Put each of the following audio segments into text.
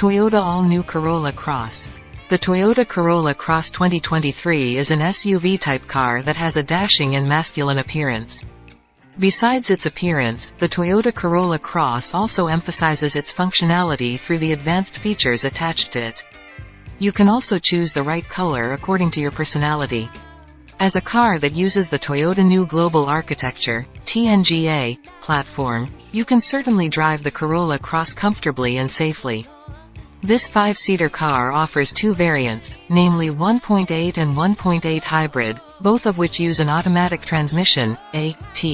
Toyota All-New Corolla Cross. The Toyota Corolla Cross 2023 is an SUV-type car that has a dashing and masculine appearance. Besides its appearance, the Toyota Corolla Cross also emphasizes its functionality through the advanced features attached to it. You can also choose the right color according to your personality. As a car that uses the Toyota New Global Architecture TNGA, platform, you can certainly drive the Corolla Cross comfortably and safely. This five-seater car offers two variants, namely 1.8 and 1.8 hybrid, both of which use an automatic transmission, AT.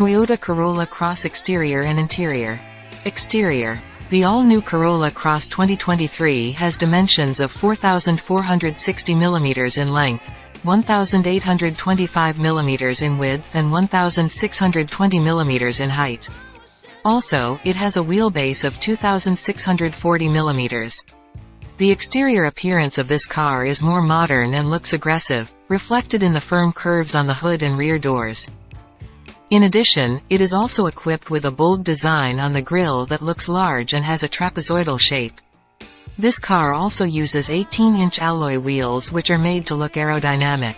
Toyota Corolla Cross Exterior and Interior. Exterior. The all-new Corolla Cross 2023 has dimensions of 4,460 mm in length, 1,825 mm in width and 1,620 mm in height. Also, it has a wheelbase of 2,640 mm. The exterior appearance of this car is more modern and looks aggressive, reflected in the firm curves on the hood and rear doors. In addition, it is also equipped with a bold design on the grille that looks large and has a trapezoidal shape. This car also uses 18-inch alloy wheels which are made to look aerodynamic.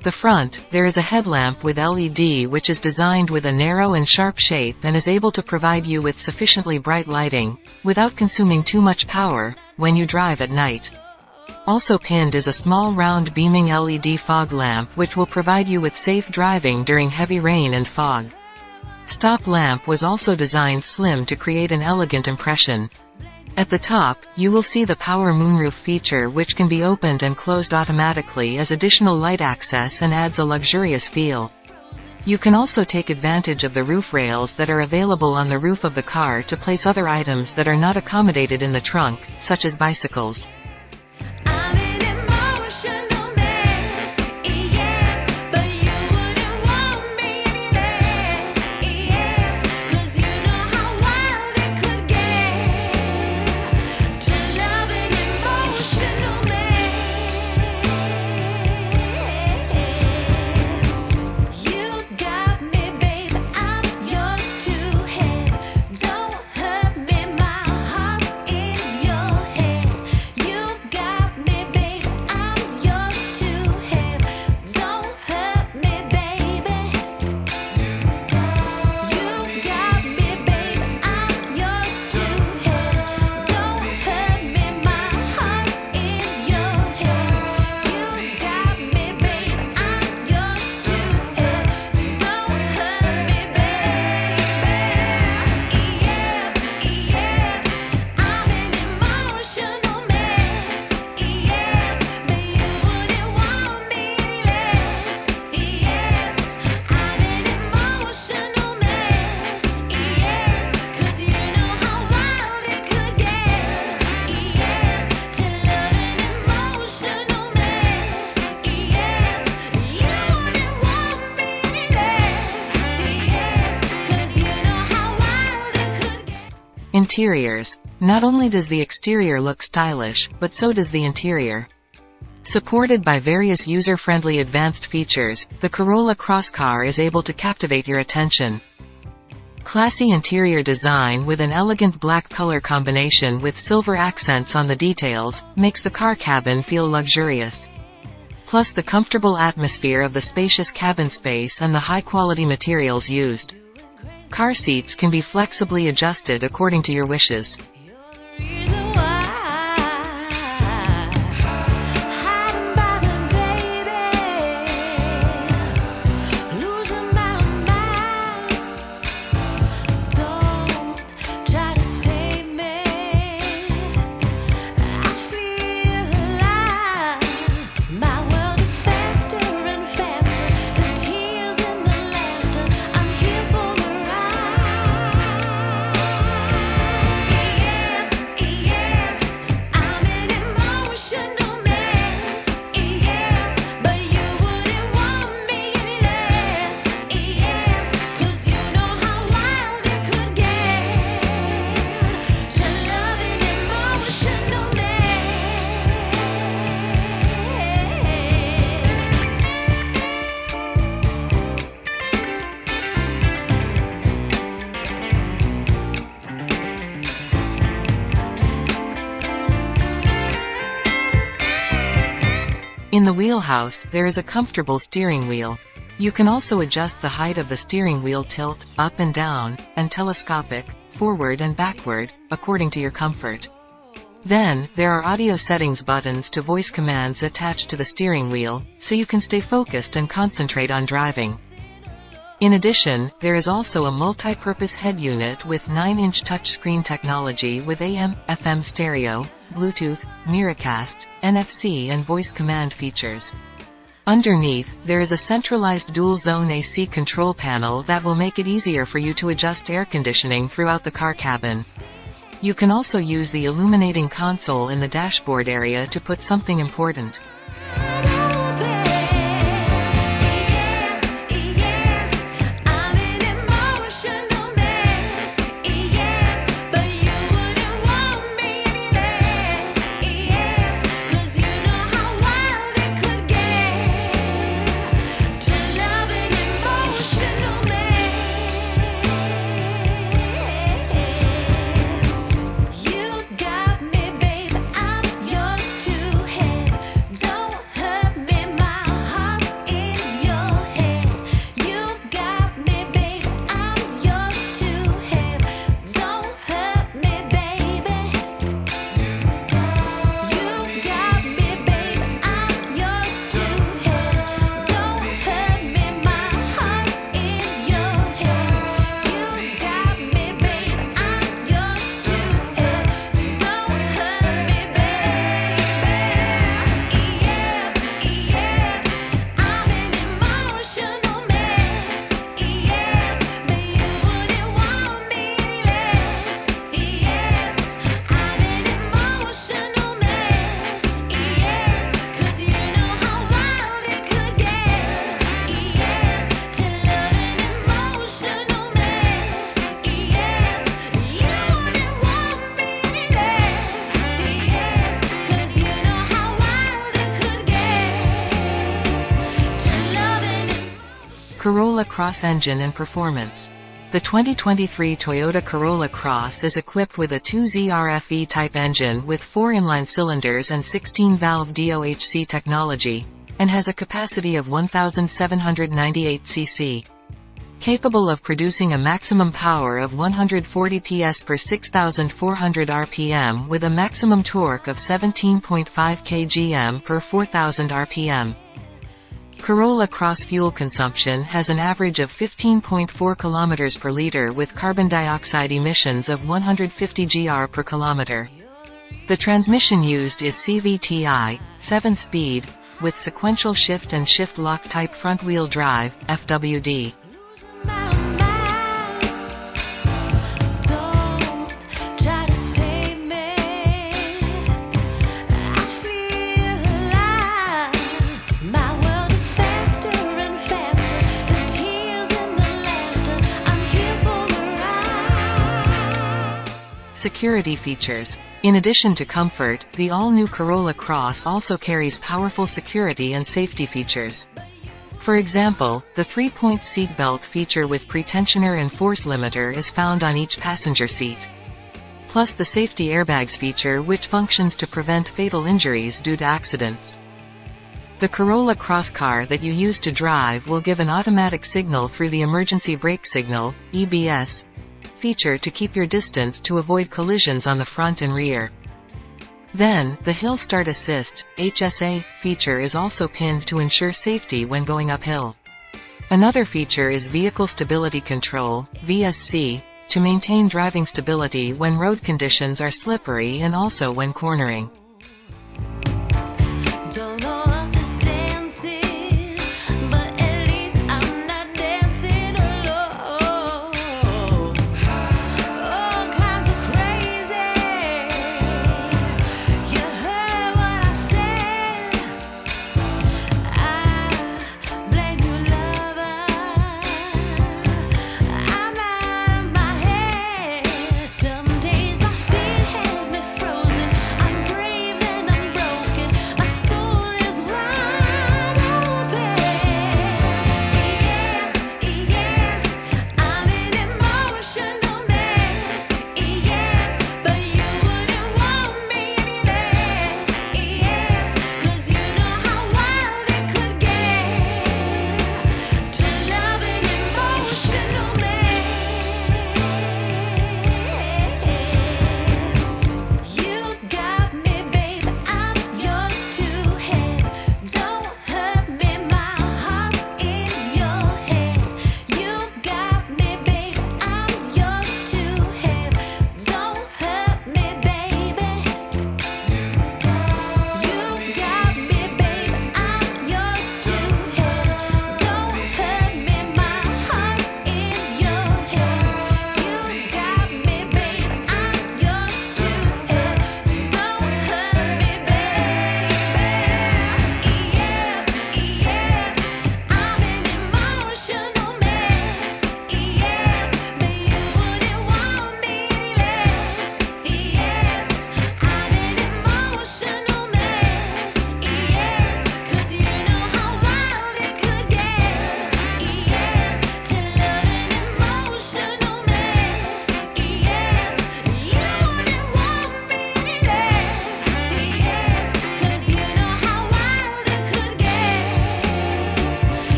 At the front, there is a headlamp with LED which is designed with a narrow and sharp shape and is able to provide you with sufficiently bright lighting, without consuming too much power, when you drive at night. Also pinned is a small round beaming LED fog lamp which will provide you with safe driving during heavy rain and fog. Stop lamp was also designed slim to create an elegant impression. At the top, you will see the power moonroof feature which can be opened and closed automatically as additional light access and adds a luxurious feel. You can also take advantage of the roof rails that are available on the roof of the car to place other items that are not accommodated in the trunk, such as bicycles. Interiors. Not only does the exterior look stylish, but so does the interior. Supported by various user-friendly advanced features, the Corolla Cross car is able to captivate your attention. Classy interior design with an elegant black color combination with silver accents on the details, makes the car cabin feel luxurious. Plus the comfortable atmosphere of the spacious cabin space and the high-quality materials used. Car seats can be flexibly adjusted according to your wishes. In the wheelhouse, there is a comfortable steering wheel. You can also adjust the height of the steering wheel tilt, up and down, and telescopic, forward and backward, according to your comfort. Then, there are audio settings buttons to voice commands attached to the steering wheel, so you can stay focused and concentrate on driving. In addition, there is also a multi-purpose head unit with 9-inch touchscreen technology with AM, FM stereo, Bluetooth, Miracast, NFC and voice command features. Underneath, there is a centralized dual-zone AC control panel that will make it easier for you to adjust air conditioning throughout the car cabin. You can also use the illuminating console in the dashboard area to put something important. Corolla Cross engine and performance. The 2023 Toyota Corolla Cross is equipped with a 2ZRFE type engine with 4 inline cylinders and 16-valve DOHC technology, and has a capacity of 1,798 cc. Capable of producing a maximum power of 140 PS per 6,400 RPM with a maximum torque of 17.5 kgm per 4,000 RPM. Corolla Cross fuel consumption has an average of 15.4 km per liter with carbon dioxide emissions of 150 gr per kilometer. The transmission used is CVTi, 7-speed, with sequential shift and shift lock type front-wheel drive, FWD. Security features. In addition to comfort, the all-new Corolla Cross also carries powerful security and safety features. For example, the three-point seatbelt feature with pretensioner and force limiter is found on each passenger seat. Plus the safety airbags feature which functions to prevent fatal injuries due to accidents. The Corolla Cross car that you use to drive will give an automatic signal through the emergency brake signal, EBS, feature to keep your distance to avoid collisions on the front and rear. Then, the Hill Start Assist, HSA, feature is also pinned to ensure safety when going uphill. Another feature is Vehicle Stability Control, VSC, to maintain driving stability when road conditions are slippery and also when cornering.